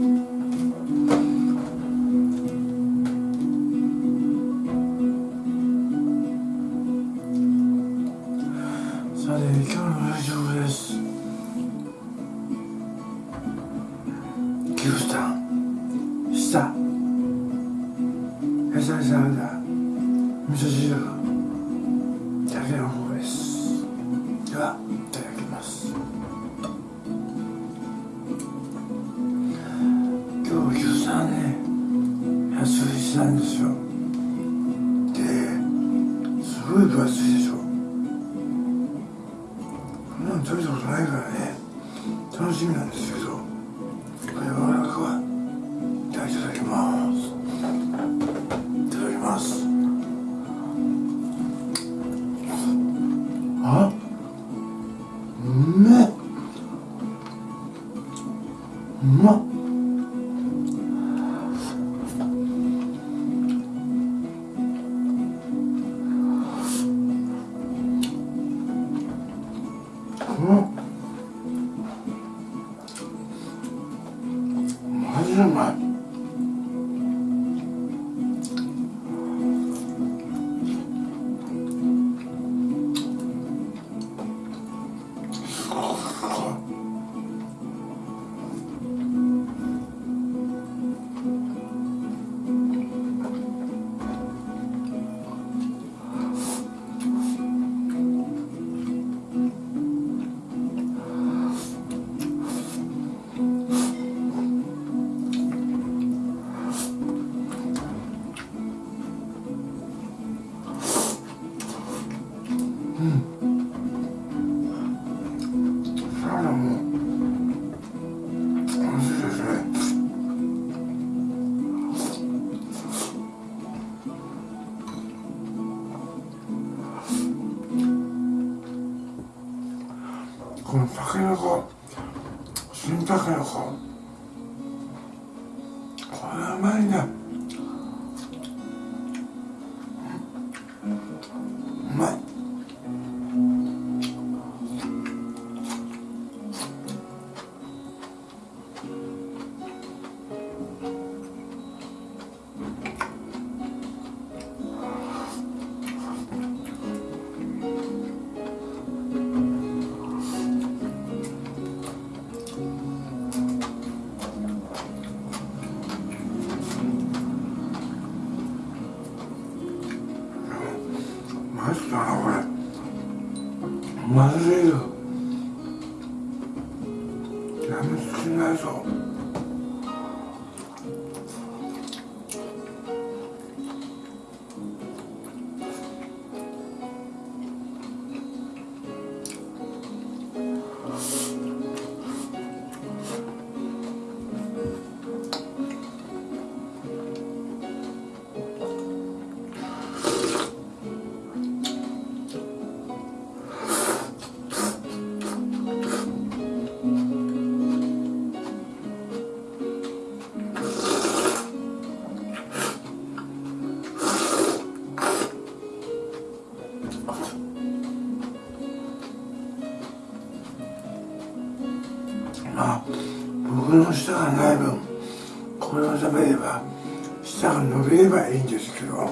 さて今日の大丈夫です。牛タン下なんですけどこれは amado. これうまいねうまい。まずいよがない分これを食べれば舌が伸びればいいんですけど。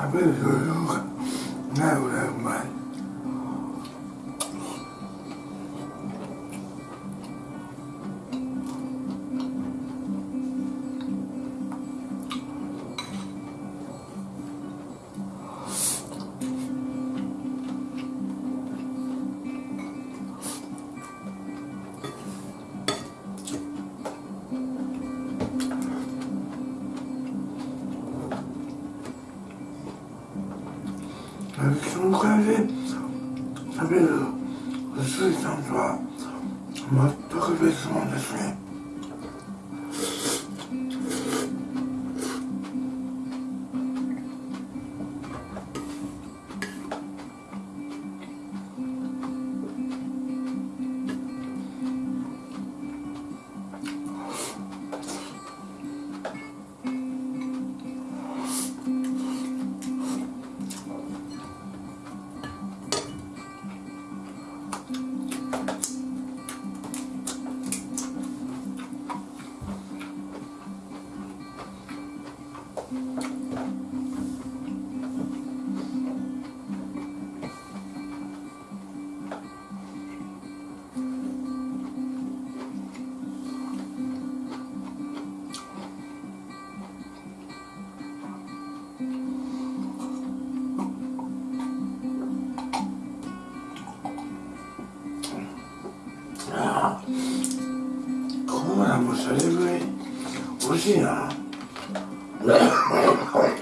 I feel so look. Now, never mind. その感じ食べる鈴木さんとは全く別物ですね。こコーラもそれぐらい美味しいな。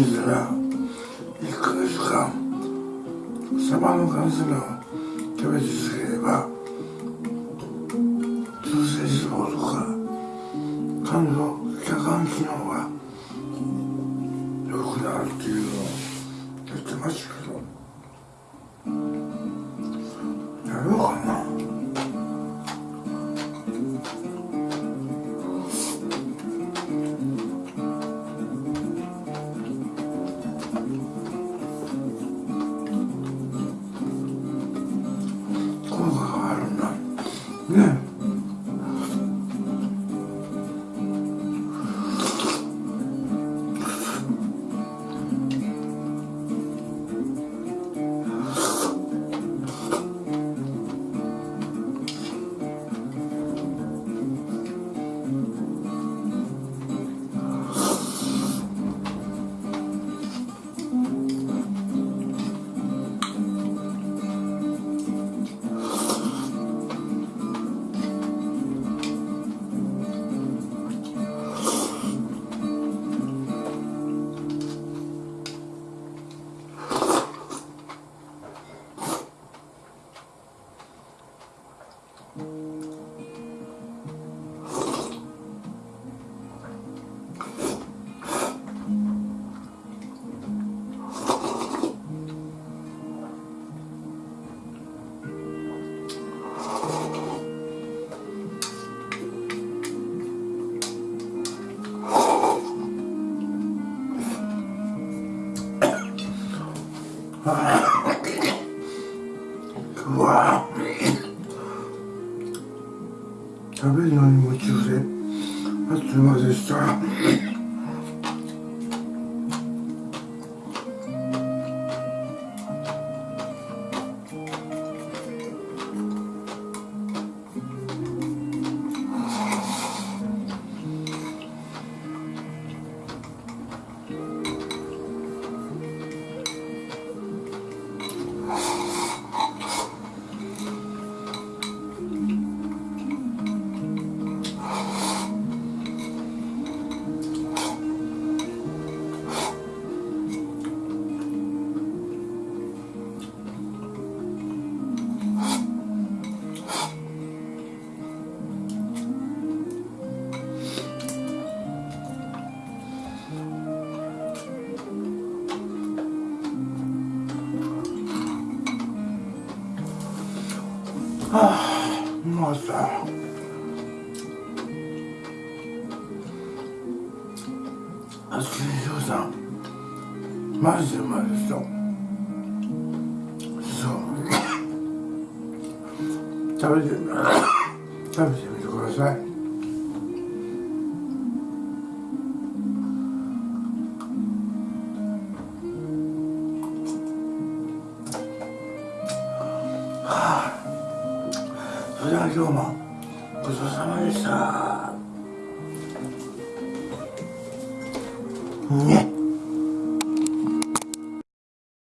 1ヶ月間サバの缶詰を食べ続ければ中性脂肪とか肝臓食べてみてください。